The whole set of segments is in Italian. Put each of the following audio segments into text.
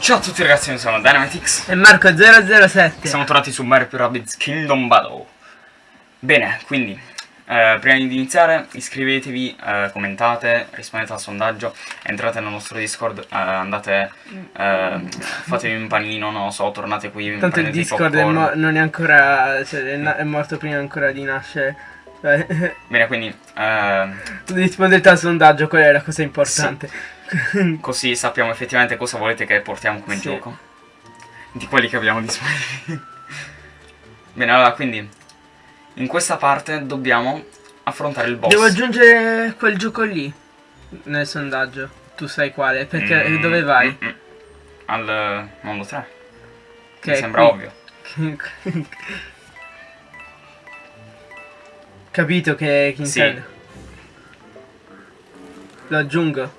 Ciao a tutti ragazzi, io sono Dynamitix E Marco007 Siamo tornati su Mario più Rabbids Kingdom Battle. Bene, quindi eh, Prima di iniziare iscrivetevi, eh, commentate, rispondete al sondaggio Entrate nel nostro Discord, eh, andate, eh, fatevi un panino, non lo so, tornate qui Tanto il Discord è non è ancora cioè, è, è morto prima ancora di nascere. Bene, quindi eh, Rispondete al sondaggio, quella è la cosa importante così sappiamo effettivamente cosa volete che portiamo come Sì. gioco Di quelli che abbiamo disponibili Bene, allora, quindi In questa parte dobbiamo affrontare il boss Devo aggiungere quel gioco lì Nel sondaggio Tu sai quale, perché Mm, dove vai? mm, mm. Al mondo 3 Che Mi sembra qui. ovvio Capito che chi Sì. intende Lo aggiungo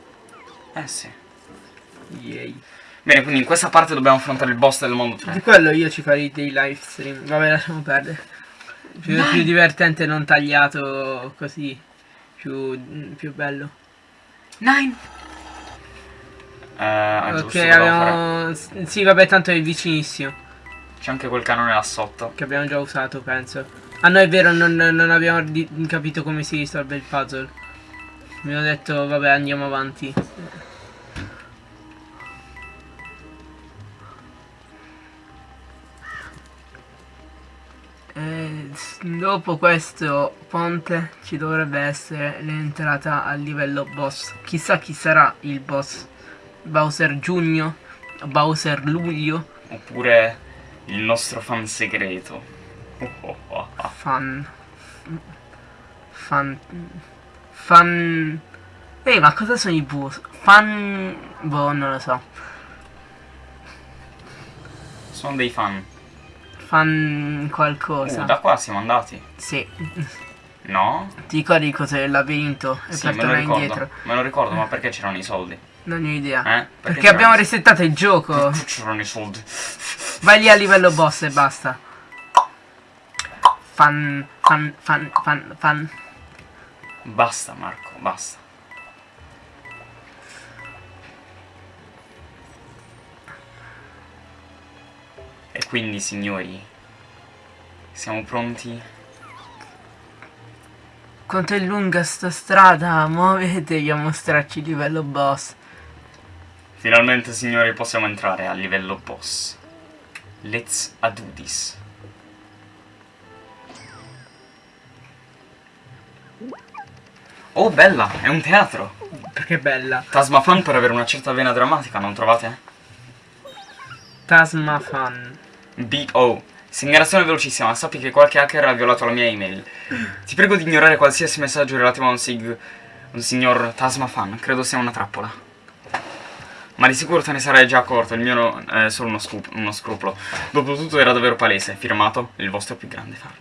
Eh sì. Yay. Bene, quindi in questa parte dobbiamo affrontare il boss del mondo 3 Di quello io ci farei dei live stream. Vabbè lasciamo perdere. Più, più divertente non tagliato così Più, più bello. Nine. Eh, ah, giusto, Ok fare- abbiamo Sì vabbè tanto è vicinissimo. C'è anche quel canone là sotto. Che abbiamo già usato penso. Ah no è vero non, non abbiamo capito come si risolve il puzzle Abbiamo detto vabbè andiamo avanti s- dopo questo ponte ci dovrebbe essere l'entrata al livello boss. Chissà chi sarà il boss. Bowser Giugno? Bowser Luglio? Oppure il nostro fan segreto Oh, oh, oh, oh. Fan. Fan. Fan. Ehi, ma cosa sono i bus? Fan. Boh, non lo so. Sono dei fan Fan Uh, qualcosa. da qua siamo andati Sì. No? Ti ricordi cos'è il labirinto? E Sì, per me lo tornare ricordo indietro. Me lo ricordo, ma perché c'erano i soldi? Non ho idea. Eh? Perché, c'erano abbiamo resettato il gioco. C'erano i soldi Vai lì a livello boss e basta. Fan. Fan. Fan. Fan. Fan. Basta Marco, basta E quindi signori Siamo pronti? Quanto è lunga sta strada? Muovetevi a mostrarci il livello boss. Finalmente signori possiamo entrare a livello boss Let's do this Oh bella, è un teatro. Perché bella. Tasmafan per avere una certa vena drammatica, non trovate? Tasma fan. Big O. Segnalazione velocissima, sappi che qualche hacker ha violato la mia email. Ti prego di ignorare qualsiasi messaggio relativo a un, sig un signor Tasmafan. Credo sia una trappola. Ma di sicuro te ne sarai già accorto, il mio è solo uno, scoop- uno scrupolo. Dopotutto era davvero palese, firmato il vostro più grande fan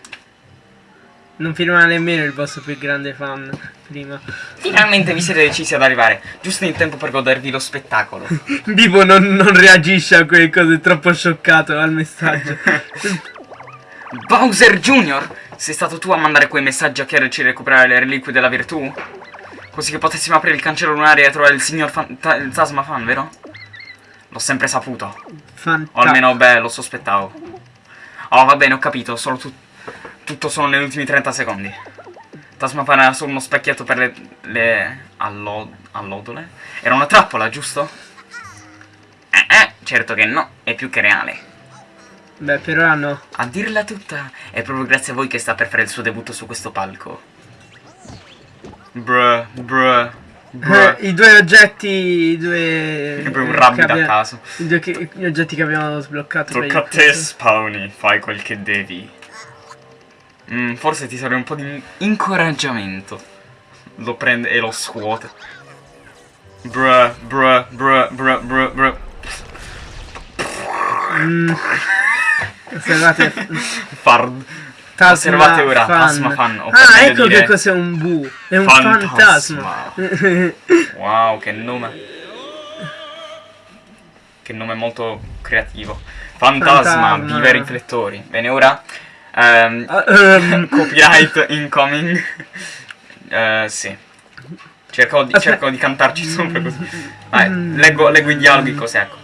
Non firma nemmeno il vostro più grande fan prima. Finalmente vi siete decisi ad arrivare, giusto in tempo per godervi lo spettacolo Vivo non, non reagisce a quelle cose, è troppo scioccato al messaggio. Bowser Jr., sei stato tu a mandare quei messaggi a chiederci di recuperare le reliquie della virtù? Così che potessimo aprire il cancello lunare e trovare il signor fan, ta, il Tasma fan, vero? L'ho sempre saputo. O Fantastico. almeno, beh, lo sospettavo. Oh, va bene, ho capito, solo tu- tutto solo negli ultimi 30 secondi. Tasma era solo uno specchietto per le... le... allo- allodole? Era una trappola, giusto? Eh, eh, certo che no, è più che reale. Beh, per ora no. A dirla tutta, è proprio grazie a voi che sta per fare il suo debutto su questo palco. Bruh, bruh, bruh. I due oggetti, i due... Proprio un rabbit a caso. I due che- gli oggetti che abbiamo sbloccato. Tocca a te. Spawny, fai quel che devi. Mm, forse ti serve un po' di incoraggiamento. Lo prende e lo scuote. Bruh, bruh, bruh, bruh, bruh, bruh. Mm. Osservate. Fard. Tasma Osservate ora, fan. Tasma fan, Ah, ecco dire che cos'è un bu. È un fantasma. fantasma. Wow, che nome. Che nome molto creativo. Fantasma, Fantasma. viva i riflettori. Bene, ora... Ah, ehm, copyright incoming. Eh, sì. Cerco di, cerco di cantarci sopra così. Vai, leggo, leggo i dialoghi così, ecco.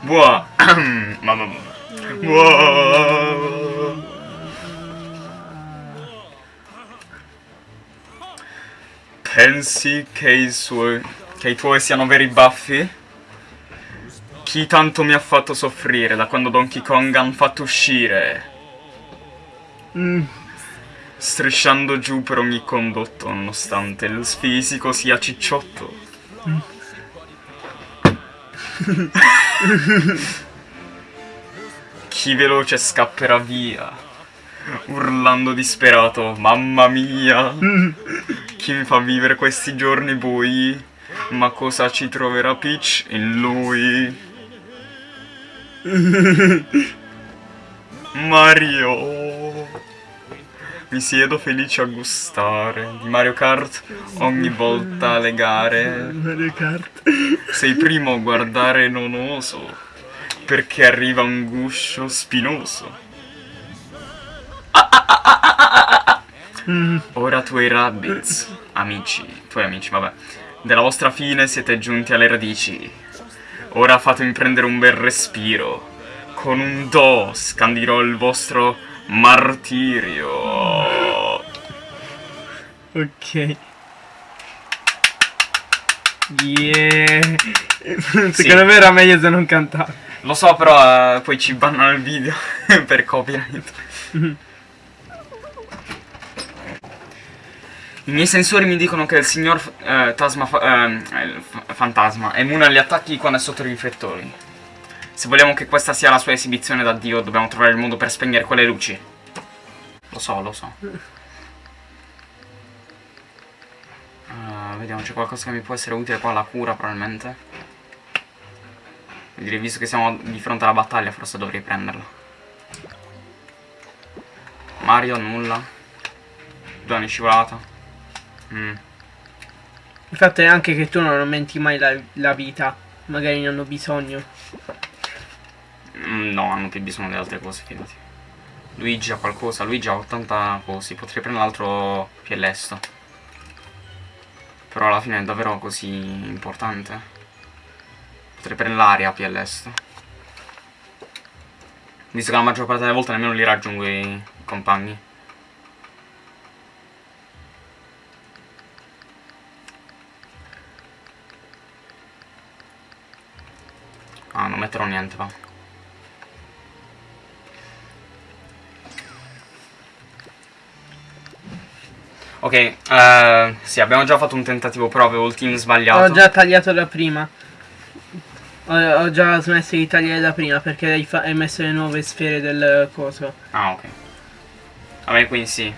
Buah. Mamma mia. Buah. Pensi che i suoi... che i tuoi siano veri baffi? Chi tanto mi ha fatto soffrire da quando Donkey Kong hanno fatto uscire? Mm. Strisciando giù per ogni condotto, nonostante il fisico sia cicciotto. Chi veloce scapperà via, urlando disperato, mamma mia! Chi mi fa vivere questi giorni bui? Ma cosa ci troverà Peach in lui? Mario! Mi siedo felice a gustare di Mario Kart ogni volta le gare. Mario Kart. Sei primo a guardare non oso, perché arriva un guscio spinoso. Ora tuoi rabbits, amici, tuoi amici, vabbè, della vostra fine siete giunti alle radici. Ora fatemi prendere un bel respiro. Con un do scandirò il vostro martirio. Ok. Yeah. Secondo me era meglio se non cantavo. Lo so, però eh, poi ci bannano il video per copyright. I miei sensori mi dicono che il signor eh, Tasma fa- eh, fantasma è immune agli attacchi quando è sotto i riflettori. Se vogliamo che questa sia la sua esibizione da Dio, dobbiamo trovare il modo per spegnere quelle luci. Lo so, lo so. Ah, vediamo, c'è qualcosa che mi può essere utile qua, la cura probabilmente. Direi, visto che siamo di fronte alla battaglia, forse dovrei prenderla. Mario, nulla. Due anni scivolata. Mm. Il fatto è anche che tu non aumenti mai la, la vita. Magari ne hanno bisogno. Mm, No, hanno più bisogno di altre cose, fidati. Luigi ha qualcosa, Luigi ha 80 cosi, potrei prendere l'altro più lesto. Però alla fine è davvero così importante. Potrei prendere l'aria più lesto. Visto che la maggior parte delle volte nemmeno li raggiungo i compagni. Ah, non metterò niente, va. Ok, eh, sì, abbiamo già fatto un tentativo, però avevo il team sbagliato. Ho già tagliato da prima. Ho, ho già smesso di tagliare da prima perché hai, hai messo le nuove sfere del coso. Ah, ok. Vabbè, quindi sì.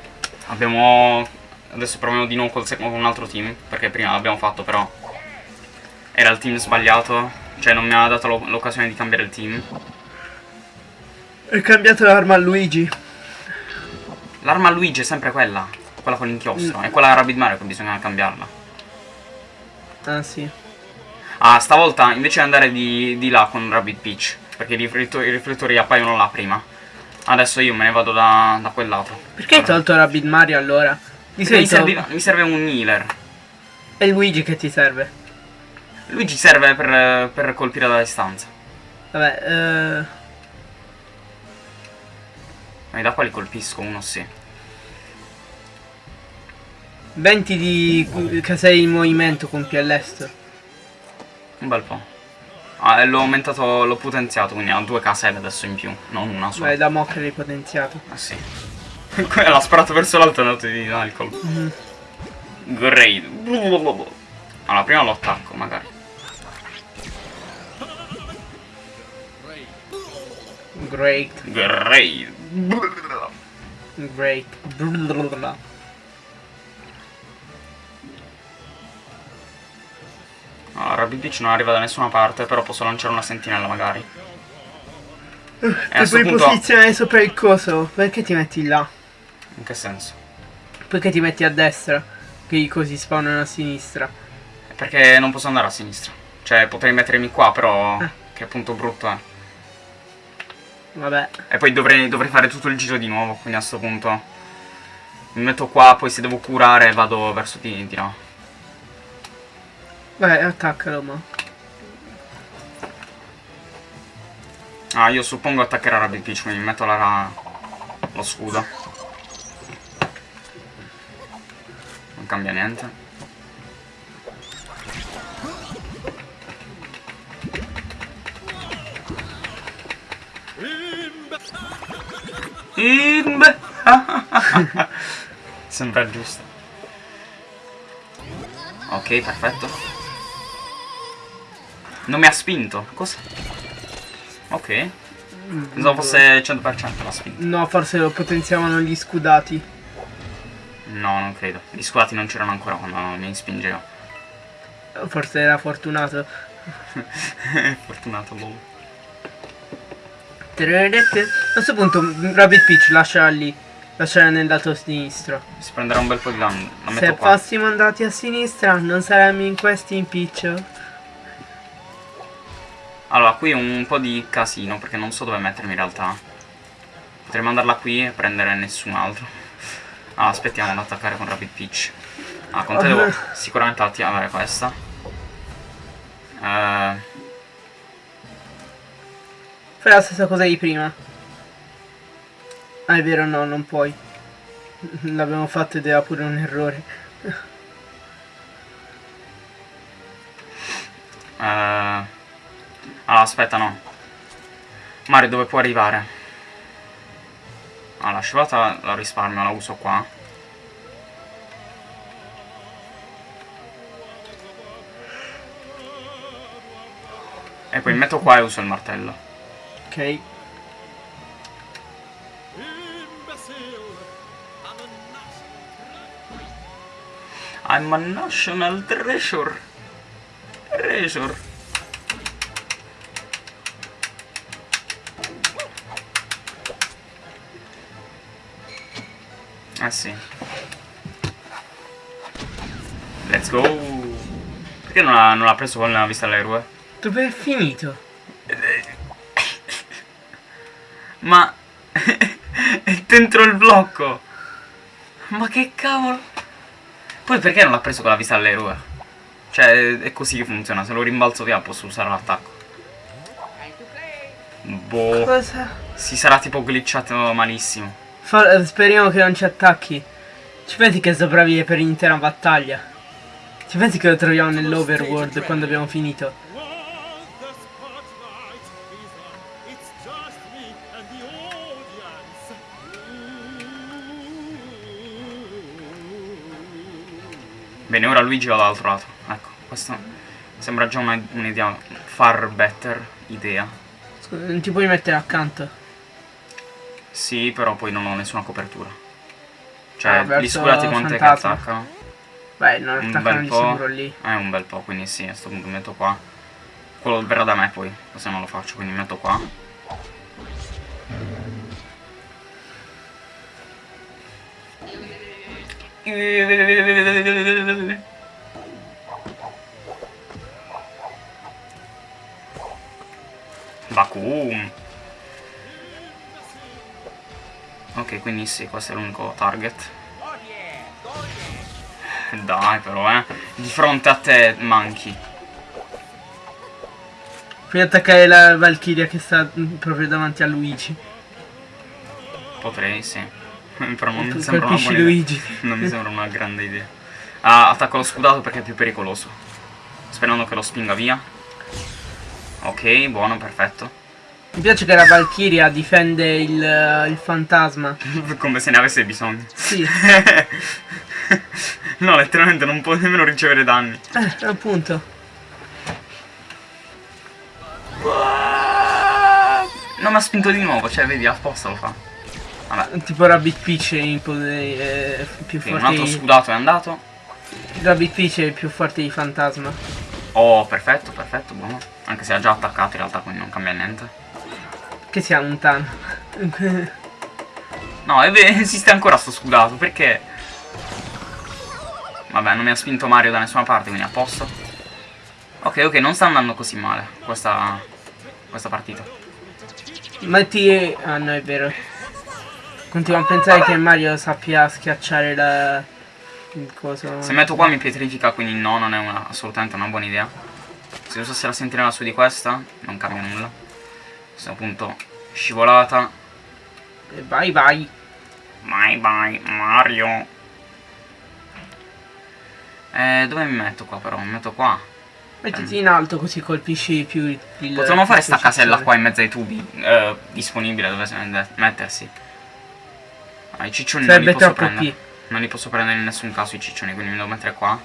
Abbiamo... Adesso proviamo di nuovo col con un altro team, perché prima l'abbiamo fatto, però... Era il team sbagliato, cioè non mi ha dato l'o- l'occasione di cambiare il team. Hai cambiato l'arma a Luigi. L'arma a Luigi è sempre quella, quella con l'inchiostro. È quella Rabbit Mario che bisogna cambiarla. Ah sì. Ah, stavolta invece di andare di, di là con Rabbit Peach, perché i riflettori, i riflettori appaiono là prima. Adesso io me ne vado da, da quel lato. Perché hai tolto Rabbit Mario allora? Mi, serve, mi serve un healer. è Luigi che ti serve. Luigi serve per, per colpire da distanza. Vabbè, eh, E da qua li colpisco, uno sì. 20 di casei in movimento compie all'est. Un bel po'. Ah, l'ho aumentato, l'ho potenziato, quindi ha due caselle adesso in più, non una sola. Vai da mo che l'hai potenziato. Ah sì. L'ha sparato verso l'alto e è andato di là il colpo. Mhm. Great. Allora, prima lo attacco, magari. Great, Great. great. Blablabla. Allora, Rabbit Beach non arriva da nessuna parte, però posso lanciare una sentinella magari. E Ti questo puoi punto... posizionare sopra il coso. Perché ti metti là? In che senso? Perché ti metti a destra? Che i cosi spawnano a sinistra. Perché non posso andare a sinistra. Cioè, potrei mettermi qua, però... Ah. Che appunto brutto è. Vabbè. E poi dovrei, dovrei fare tutto il giro di nuovo, quindi a sto punto... Mi metto qua, poi se devo curare vado verso di, di là. Vai, attaccalo, ma. Ah, io suppongo attaccherà Rabbit Peach, quindi metto la ra... lo scudo. Non cambia niente. Imbe. Sembra giusto. Ok, perfetto. Non mi ha spinto. Cosa? Ok. Pensavo fosse 100% la spinta. No, forse lo potenziavano gli scudati. No, non credo. Gli scudati non c'erano ancora quando mi spingevo. Forse era fortunato. Fortunato, boh. A questo punto Rabbit Peach lascia lì. Lascia nel lato sinistro. Si prenderà un bel po' di danno. Se qua. fossimo andati a sinistra non saremmo in questi impiccio. Allora, qui un po' di casino perché non so dove mettermi in realtà. Potrei mandarla qui e prendere nessun altro. Allora, aspettiamo ad attaccare con Rapid Peach. Ah, con te devo sicuramente attivare questa. Eh, Fai la stessa cosa di prima. Ah, è vero, no, non puoi. L'abbiamo fatto ed era pure un errore. Aspetta, no. Mario, dove può arrivare? Ah, la scivolata la risparmio, la uso qua. E poi metto qua e uso il martello. Ok. I'm a national treasure. Treasure. Eh sì. Let's go. Perché non l'ha, non l'ha preso con la vista all'eroe? Dove è finito? Ma... è dentro il blocco. Ma che cavolo. Poi perché non l'ha preso con la vista all'eroe? Cioè, è così che funziona. Se lo rimbalzo via posso usare l'attacco. Boh. Cosa? Si sarà tipo glitchato malissimo. Fa- eh, speriamo che non ci attacchi. Ci pensi che sopravvive per l'intera battaglia? Ci pensi che lo troviamo nell'overworld quando abbiamo finito? the spotlight is on. It's just me and the audience. Bene, ora Luigi va dall'altro lato. Ecco, questa sembra già una- un'idea far better idea. Scusa, non ti puoi mettere accanto? Sì, però poi non ho nessuna copertura. Cioè, Ah, gli verso scurati quante che attaccano? Beh, non Un attaccano bel di po'. sicuro lì. Eh, un bel po', quindi sì, a sto punto metto qua. Quello verrà da me poi, se non lo faccio, quindi metto qua. Vacuum. Ok, quindi sì, questo è l'unico target. Dai però, eh. Di fronte a te, manchi. Puoi attaccare la Valkyria che sta mm, proprio davanti a Luigi. Potrei, sì. però non mi sembra una buona. Luigi. Non mi sembra una grande idea. Ah, attacco lo scudato perché è più pericoloso. Sperando che lo spinga via. Ok, buono, perfetto. Mi piace che la Valkyria difende il, eh, il fantasma. Come se ne avesse bisogno. Sì, no, letteralmente non può nemmeno ricevere danni. eh, appunto. Non mi ha spinto di nuovo, cioè vedi, apposta lo fa. Vabbè, Tipo Rabbit Peach è in più sì, un forte. altro di- scudato è andato. Rabbit Peach è più forte di fantasma. Oh, perfetto, perfetto, buono. Anche se ha già attaccato in realtà, quindi non cambia niente. Che sia lontano. No, è vero, esiste ancora sto scudato, perché? Vabbè, non mi ha spinto Mario da nessuna parte, quindi a posto. Ok, ok, non sta andando così male questa, questa partita. Metti... Ah no, è vero. Continuo a pensare che Mario sappia schiacciare la... Il coso... Se metto qua mi pietrifica, quindi no, non è una- assolutamente una buona idea. Se usassi la sentinella su di questa, non cambia nulla. Questo appunto scivolata. E vai vai. Bye bye Mario. Eh, dove mi metto qua però? Mi metto qua. Mettiti in alto così colpisci più il... Potremmo fare sta casella qua in mezzo ai tubi. eh, disponibile dove mettersi. Ah, i ciccioni non li Sarebbe posso prendere. P. Non li posso prendere in nessun caso i ciccioni, quindi mi devo mettere qua.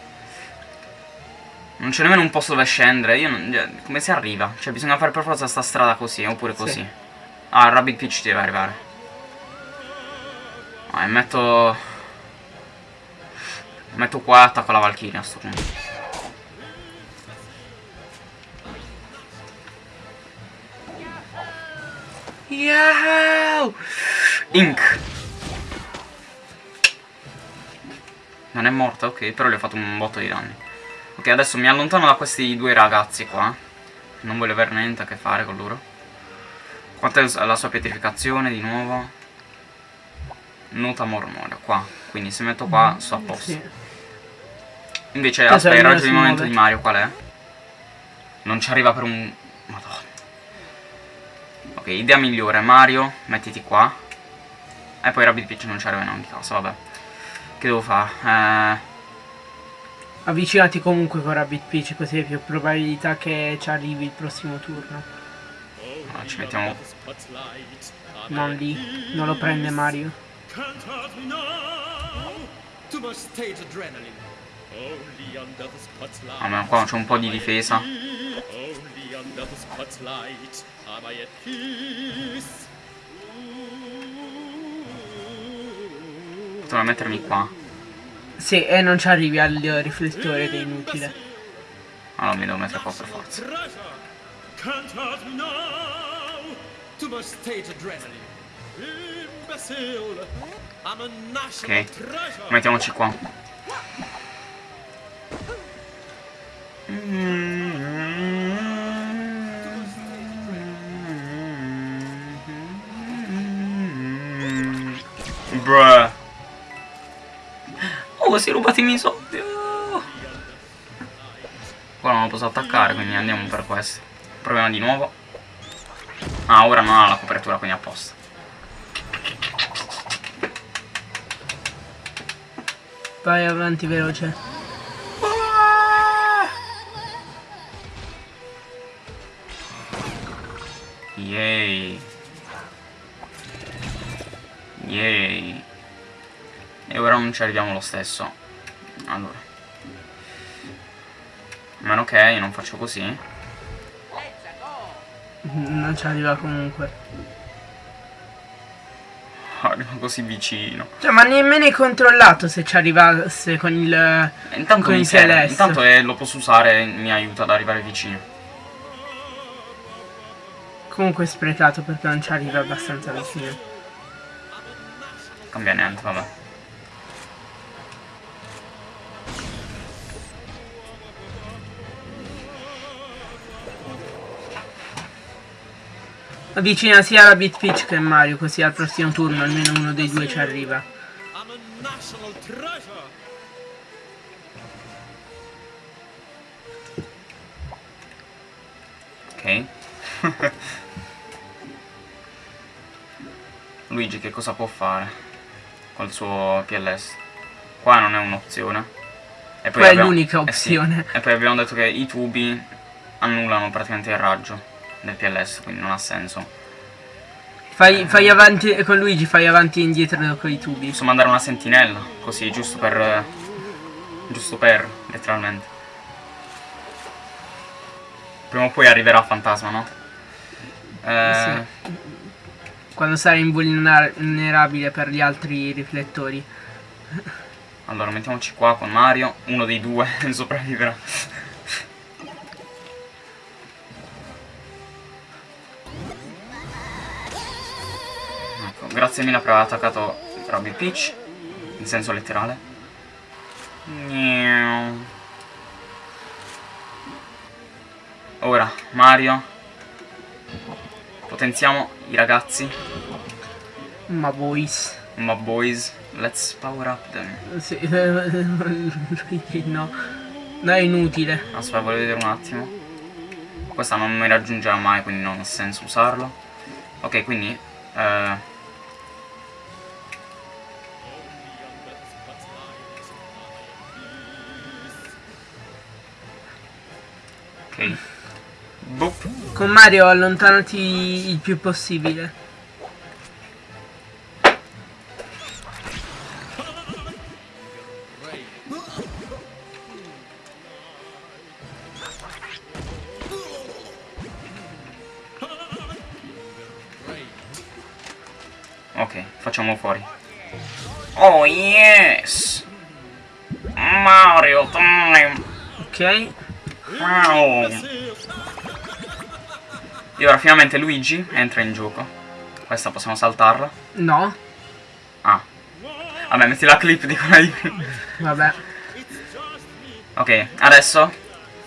Non c'è nemmeno un posto dove scendere. Io non. cioè, Come si arriva? Cioè, bisogna fare per forza sta strada così, oppure Sì. così. Ah, il Rabbit Peach deve arrivare. Ah, e metto. Metto qua e attacco la Valkyria a sto punto. Yahoo! Ink. Non è morta, ok, però gli ho fatto un botto di danni. Ok, adesso mi allontano da questi due ragazzi qua. Non voglio avere niente a che fare con loro. Quanto è la sua pietrificazione di nuovo? Nota mormorea, qua. Quindi se metto qua sto a posto. Invece, Cosa aspetta, il raggio momento di Mario qual è? Non ci arriva per un... Madonna. Ok, idea migliore. Mario, mettiti qua. E poi Rabbit Peach non ci arriva in ogni caso, vabbè. Che devo fare? Eh... Avvicinati comunque con Rabbit Peach così hai più probabilità che ci arrivi il prossimo turno. allora, ci mettiamo... Non lì. Non lo prende Mario. Spotlight. Almeno qua c'è un po' di difesa. Potrei mettermi qua. Sì, e non ci arrivi al riflettore che è inutile. Allora mi devo mettere qua per forza. Treasure. Can't hurt me Oh, si è rubati i miei soldi. Oh. Qua non lo posso attaccare, quindi andiamo per questo. Proviamo di nuovo. Ah, ora non ha la copertura, quindi a posto. Vai avanti veloce. Yay. Yay. E ora non ci arriviamo lo stesso. Allora. A meno che non faccio così. Non ci arriva comunque. Arrivo così vicino. Cioè, ma nemmeno hai controllato se ci arrivasse con il... E Intanto Con il. Celeste. Intanto eh, lo posso usare mi aiuta ad arrivare vicino. Comunque è sprecato perché non ci arriva abbastanza vicino. Cambia niente, vabbè. Avvicina sia la Beat Peach che Mario, così al prossimo turno almeno uno dei due ci arriva. Ok. Luigi che cosa può fare col suo PLS? Qua non è un'opzione. E Qua è l'unica eh sì. opzione. E poi abbiamo detto che i tubi annullano praticamente il raggio del PLS, quindi non ha senso. Fai, fai avanti, con Luigi fai avanti e indietro con i tubi. Posso mandare una sentinella, così, giusto per... eh, Giusto per, letteralmente. Prima o poi arriverà Fantasma, no? Eh, Sì. Quando sarai invulnerabile per gli altri riflettori. Allora, mettiamoci qua con Mario. Uno dei due sopravviverà. Grazie mille per aver attaccato Robby Peach. In senso letterale. Ora, Mario. Potenziamo i ragazzi. Ma boys. Ma boys, let's power up them. Sì, no. No, è inutile. Aspetta, voglio vedere un attimo. Questa non mi raggiungerà mai, quindi non ha senso usarlo. Ok, quindi... Eh, ok. Boop. Con Mario allontanati il più possibile. Ok, facciamo fuori. Oh yes! Mario time! Ok? Wow! E ora finalmente Luigi entra in gioco. Questa possiamo saltarla. No? Ah. Vabbè, metti la clip di quella di prima. Vabbè. Ok, adesso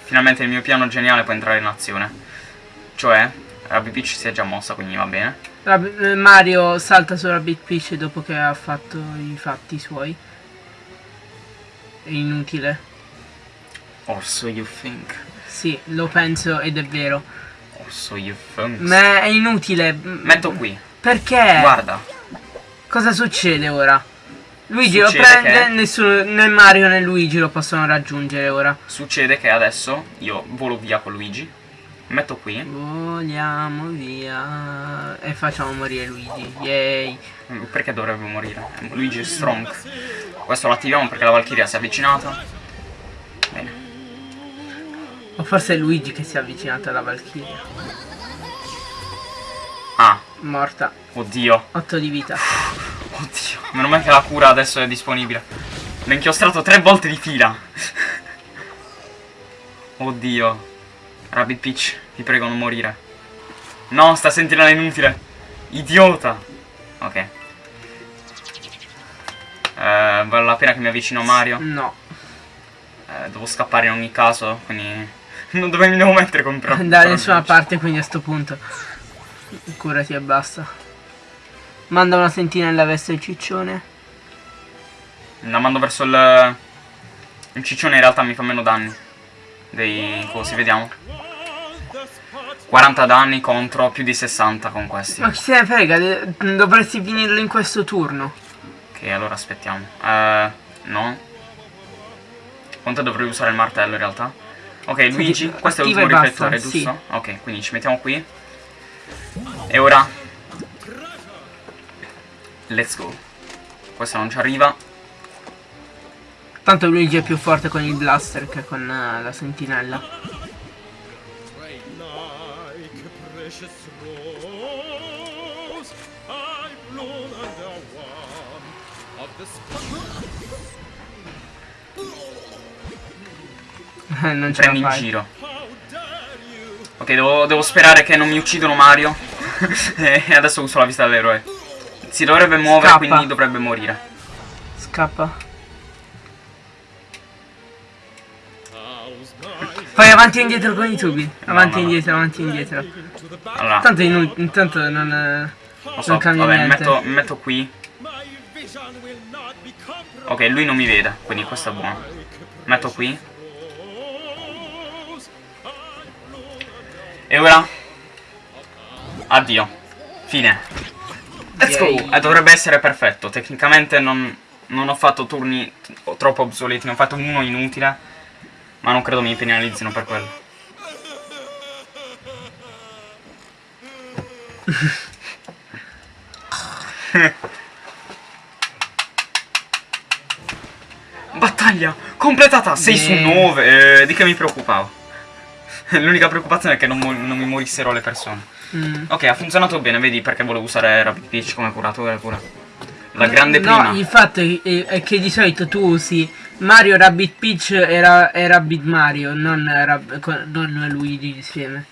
finalmente il mio piano geniale può entrare in azione. Cioè, Rabbi Peach si è già mossa, quindi va bene. Rab- eh, Mario salta sulla Big Peach dopo che ha fatto i fatti suoi. È inutile. Or so you think. Sì, lo penso ed è vero. Or so you think. Ma è inutile. Metto qui. Perché? Guarda. Cosa succede ora? Luigi lo Succede prende, che- nessuno, né Mario né Luigi lo possono raggiungere ora. Succede che adesso io volo via con Luigi. Metto qui. Voliamo via e facciamo morire Luigi. Yay. Perché dovrebbe morire? Luigi è strong. Questo lo attiviamo perché la Valkyria si è avvicinata. O forse è Luigi che si è avvicinato alla Valkyria. Ah, Morta. oddio. 8 di vita. Oddio. Meno male che la cura adesso è disponibile. L'ho inchiostrato tre volte di fila. Oddio. Rabbit Peach, ti prego non morire. No, sta sentinella inutile. Idiota. Ok. Eh, vale la pena che mi avvicino a Mario. No. Eh, devo scappare in ogni caso, quindi... Non dove mi devo mettere contro... Da nessuna parte quindi a sto punto. Curati e basta. Manda una sentinella verso il ciccione. La mando verso il... Il ciccione in realtà mi fa meno danni. Dei cosi, vediamo. 40 danni contro più di 60 con questi. Ma chi se ne frega, dovresti finirlo in questo turno. Ok, allora aspettiamo. Eh, no. Quanto dovrei usare il martello in realtà? Ok, Luigi, questo è l'ultimo riflettore, giusto? Ok, quindi ci mettiamo qui. E ora... Let's go. Questo non ci arriva. Tanto Luigi è più forte con il blaster che con eh, la sentinella. non ce Prendi in giro. Ok, devo, devo sperare che non mi uccidono Mario. e adesso uso la vista dell'eroe. Si dovrebbe muovere, Scappa. quindi dovrebbe morire. Scappa. Fai avanti e indietro con i tubi. Avanti e no, no. indietro, avanti e indietro. Allora, Tanto inu- intanto non, eh, lo so, non cambia vabbè, niente. metto, metto qui. Ok, lui non mi vede, quindi questo è buono. Metto qui. E ora? Addio. Fine. Let's go. Yay. Eh, dovrebbe essere perfetto. Tecnicamente non, non ho fatto turni troppo obsoleti. Ne ho fatto uno inutile. Ma non credo mi penalizzino per quello. Battaglia completata 6 su Yeah. 9. di che mi preoccupavo? L'unica preoccupazione è che non, non mi morissero le persone. Mm. Ok, ha funzionato bene, vedi perché volevo usare Rapid Peach come curatore pure. La grande no, prima. il fatto è, è- che di solito tu usi Mario Rabbit Peach e, Ra- e Rabbit Mario, non, Rab- non Luigi insieme.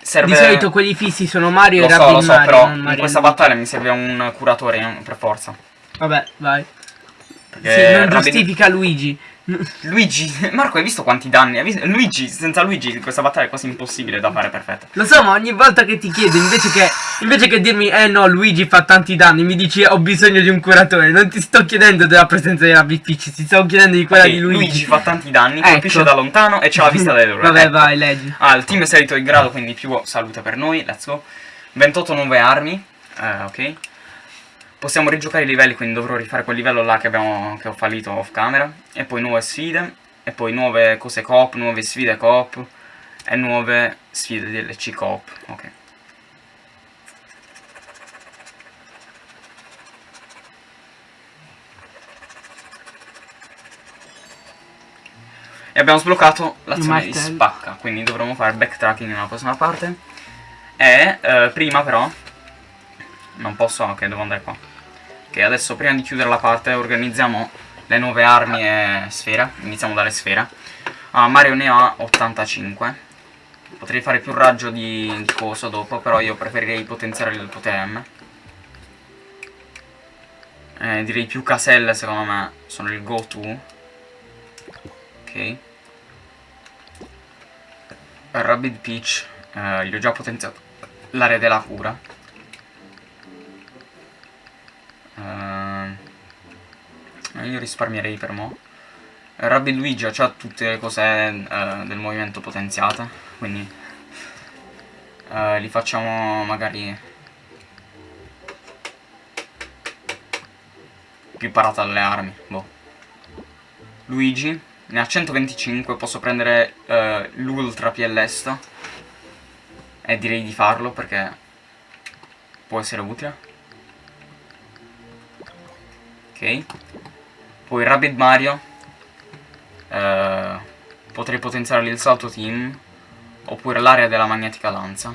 Serve... Di solito quelli fissi sono Mario Lo e so, Rabbit lo so, Mario, però non in Mario questa battaglia mi serve un curatore per forza. Vabbè, vai. Perché Sì, non Rabbit- giustifica Luigi. Luigi, Marco, hai visto quanti danni? Hai visto? Luigi, senza Luigi questa battaglia è quasi impossibile da fare perfetta. Lo so, ma ogni volta che ti chiedo, invece che, invece che dirmi, eh no, Luigi fa tanti danni, mi dici ho bisogno di un curatore. Non ti sto chiedendo della presenza della Peach, ti sto chiedendo di quella Ok, di Luigi. Luigi fa tanti danni, Ecco. colpisce da lontano e c'ha la vista delle loro. Vabbè, Ecco. vai, leggi. Ah, il team è salito di grado, quindi più salute per noi, let's go. 28 nuove armi, eh, ok. Possiamo rigiocare i livelli, quindi dovrò rifare quel livello là che, abbiamo, che ho fallito off camera. E poi nuove sfide, e poi nuove cose coop, nuove sfide coop, e nuove sfide DLC coop, ok. E abbiamo sbloccato l'azione di spacca, quindi dovremo fare backtracking nella prossima parte. E eh, prima però, non posso, ok devo andare qua. Ok, adesso prima di chiudere la parte organizziamo le nuove armi e sfere, iniziamo dalle sfere. Ah, Mario ne ha 85. Potrei fare più raggio di, di coso dopo, però io preferirei potenziare il potere. Eh, direi più caselle secondo me sono il go to. Ok. Rabbit Peach eh, gli ho già potenziato l'area della cura. Eh, io risparmierei per mo'. Rabbit Luigi ha tutte le cose eh, del movimento potenziate, quindi eh, li facciamo magari più parata alle armi. Boh. Luigi ne ha 125, posso prendere eh, l'Ultra PLS e direi di farlo perché può essere utile. Poi Rabbit Mario. eh, potrei potenziare il salto team. Oppure l'area della magnetica lanza.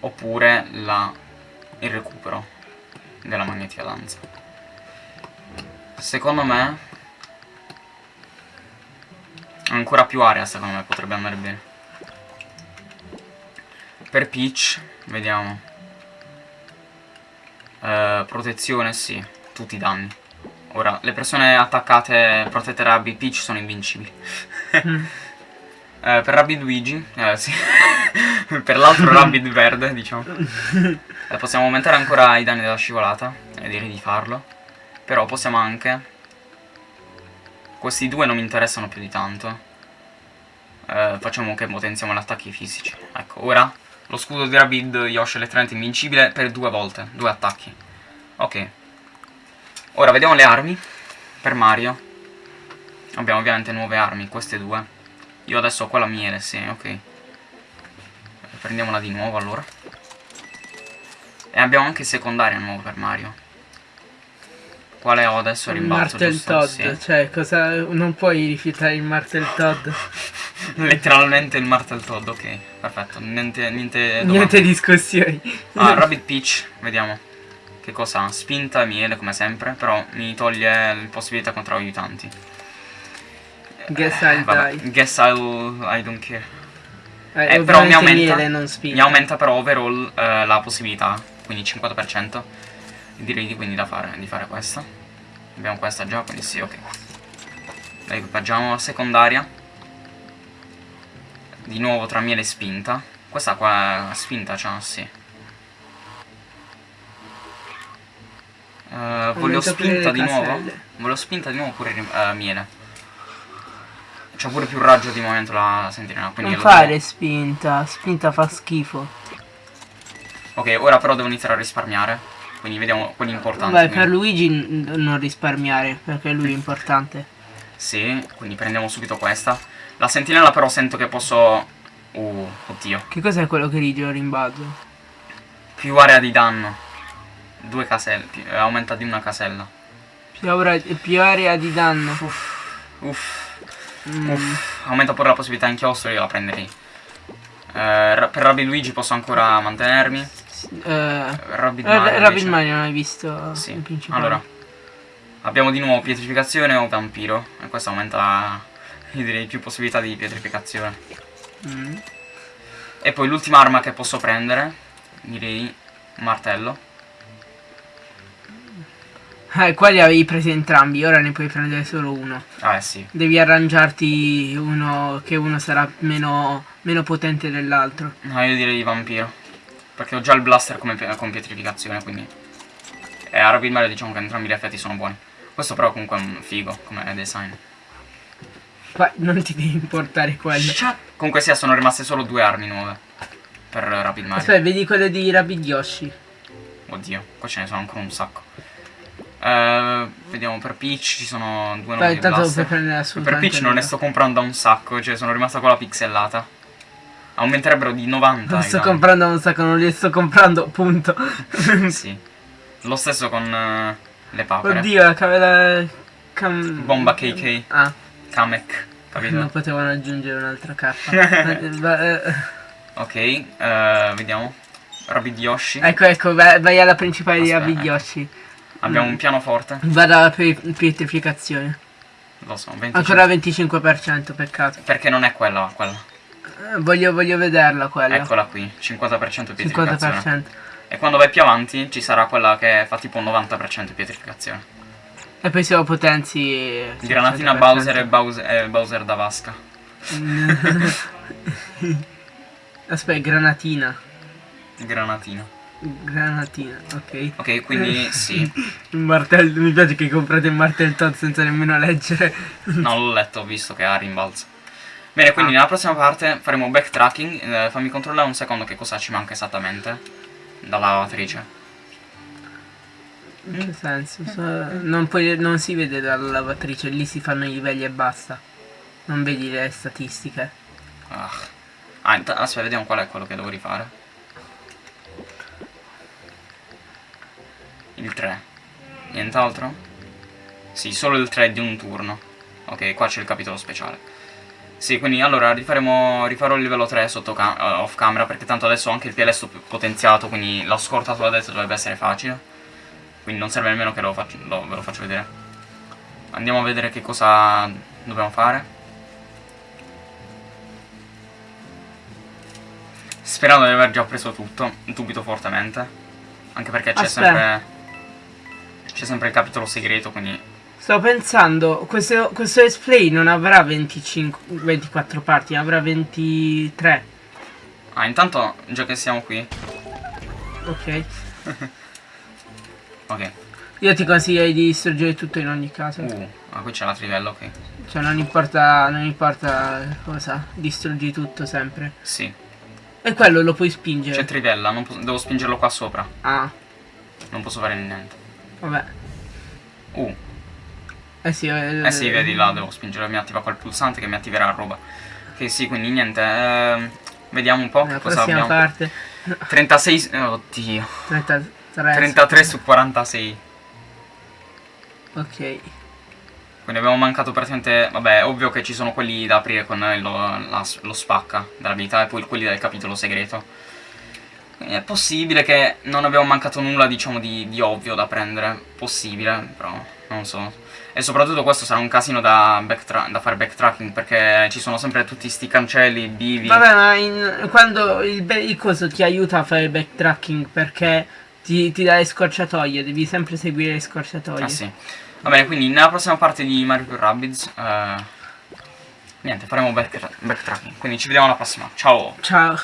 Oppure la, il recupero della magnetica lanza. Secondo me ancora più area secondo me potrebbe andare bene. Per Peach, vediamo. Eh, protezione, sì, tutti i danni. Ora, le persone attaccate protette da Rabbi Peach sono invincibili. Mm. Eh, per Rabbid Luigi, eh sì, per l'altro Rabbid verde, diciamo. Eh, possiamo aumentare ancora i danni della scivolata, e direi di farlo. Però possiamo anche... Questi due non mi interessano più di tanto. Eh, facciamo che potenziamo gli attacchi fisici. Ecco, ora lo scudo di Rabid Yoshi è letteralmente invincibile per due volte, due attacchi. Ok. Ora vediamo le armi. Per Mario. Abbiamo ovviamente nuove armi, queste due. Io adesso ho quella miele, sì, ok. Prendiamola di nuovo allora. E abbiamo anche secondaria nuova per Mario. Quale ho adesso? Rimbalzo, Martel giusto? Todd, Sì. cioè cosa non puoi rifiutare il Martel Todd. Letteralmente il Martel Todd, ok. Perfetto, niente, niente. Niente discussioni. Ah, Rabbit Peach, vediamo. Che cosa ha? Spinta e miele come sempre, però mi toglie le possibilità contro aiutanti. Guess Eh, I'll vabbè, die. Guess I'll... I don't care. Eh, Eh, però mi aumenta, miele, mi aumenta però overall eh, la possibilità, quindi 50%. Direi di quindi da fare, di fare questa. Abbiamo questa già, quindi sì, ok. La equipaggiamo la secondaria. Di nuovo tra miele e spinta. Questa qua spinta c'ha, sì. Eh, voglio pure spinta di nuovo. Voglio spinta di nuovo oppure eh, miele. C'ha pure più raggio di momento la sentinella. Quindi Non fare spinta, spinta fa schifo. Ok, ora però devo iniziare a risparmiare. Quindi vediamo quelli importanti. Quindi- per Luigi non risparmiare, perché lui è importante. Sì, quindi prendiamo subito questa. La sentinella però sento che posso... Uh, oddio. Che cos'è quello che rige rimbalzo? Più area di danno. Due caselle. più- eh, aumenta di una casella. Più, aura- più area di danno. Uff. Mm, Uff. Aumenta pure la possibilità inchiostro, io la prenderei. Eh, per Rabbi Luigi posso ancora mantenermi. Eh, Ra- Mario invece- Mario non hai visto Sì, il principale. allora Abbiamo di nuovo pietrificazione o vampiro E questo aumenta Io direi più possibilità di pietrificazione Mm. E poi l'ultima arma che posso prendere Direi martello Eh, qua li avevi presi entrambi, ora ne puoi prendere solo uno. Ah, eh sì. Devi arrangiarti uno che uno sarà meno, meno potente dell'altro. No, io direi vampiro. Perché ho già il blaster come con pietrificazione, quindi... E a Rapid Mario diciamo che entrambi gli effetti sono buoni. Questo però comunque è un figo come design. Qua non ti devi importare quello. Comunque sia, sono rimaste solo due armi nuove. Per Rapid Mario. Aspetta, vedi quelle di Rabbid Yoshi. Oddio, qua ce ne sono ancora un sacco. Eh, vediamo, per Peach ci sono due Beh, blaster. prendere Per Peach non ne sto comprando un sacco, cioè sono rimasta con la pixellata. Aumenterebbero di 90 Non sto comprando un sacco, non li sto comprando, punto. sì. Lo stesso con eh, le papere. Oddio, la camera... Cam... Bomba KK. Ah, Kamek, capito? non potevano aggiungere un'altra K. Eh, Ok, eh, vediamo. Rabbid Yoshi. ecco, ecco, vai, vai alla principale di Aspetta, Rabbid ecco. Yoshi. Abbiamo mm. un pianoforte. Vado alla pi- pietrificazione. Lo so, 25. Ancora 25%, peccato. Perché non è quella, quella. Eh, Voglio, voglio vederla quella. Eccola qui, 50% pietrificazione. 50%. E quando vai più avanti ci sarà quella che fa tipo un 90% pietrificazione. E poi se lo potenzi... Granatina 100%. Bowser e Bowser, e Bowser da vasca. Aspetta, granatina. Granatina. Granatina, ok. Ok, quindi sì. Martello, mi piace che comprate il martello senza nemmeno leggere. No, l'ho letto, ho visto che ha rimbalzo. Bene, quindi Ah. nella prossima parte faremo backtracking. Eh, fammi controllare un secondo che cosa ci manca esattamente dalla lavatrice. In che senso? So- non, puoi- non si vede dalla lavatrice, lì si fanno i livelli e basta. Non vedi le statistiche. Ah, ah aspetta, vediamo qual è quello che devo rifare. Il 3. Nient'altro? Sì, solo il 3 di un turno. Ok, qua c'è il capitolo speciale. Sì, quindi allora rifaremo, rifarò il livello 3 sotto cam- eh, off camera perché tanto adesso ho anche il più potenziato, quindi la scorta sulla destra dovrebbe essere facile. Quindi non serve nemmeno che lo faccio, lo- ve lo faccio vedere. Andiamo a vedere che cosa dobbiamo fare. Sperando di aver già preso tutto, dubito fortemente. Anche perché c'è sempre. C'è sempre il capitolo segreto, quindi. Sto pensando, questo, questo display non avrà 25, 24 parti, avrà 23. Ah, intanto, già che siamo qui. Ok. Ok. Io ti consiglierei di distruggere tutto in ogni caso. Uh, ah, qui c'è l'altro livello, ok. Cioè non importa, non importa cosa, distruggi tutto sempre. Sì. E quello lo puoi C'è spingere. trivella, non posso- devo spingerlo qua sopra. Ah, Non posso fare niente. vabbè. Uh, Eh sì, eh sì, vedi là, devo spingere, mi attiva quel pulsante che mi attiverà roba. Ok, sì, quindi niente. ehm, vediamo un po' La cosa abbiamo. parte. 36. eh, Oddio. 33. 33 su 46. Ok. Quindi abbiamo mancato praticamente. Vabbè, ovvio che ci sono quelli da aprire con eh, lo, la- lo spacca dell'abilità e poi quelli del capitolo segreto. Quindi è possibile che non abbiamo mancato nulla, diciamo, di, di ovvio da prendere. Possibile, però non so. E soprattutto questo sarà un casino da, backtra- da fare backtracking perché ci sono sempre tutti sti cancelli, bivi. Vabbè, ma in- quando il, il coso ti aiuta a fare backtracking perché ti, ti dà le scorciatoie, devi sempre seguire le scorciatoie. Ah sì. Va bene, quindi nella prossima parte di Mario Rabbids. eh, niente, faremo back- backtracking. Quindi ci vediamo alla prossima. Ciao! Ciao.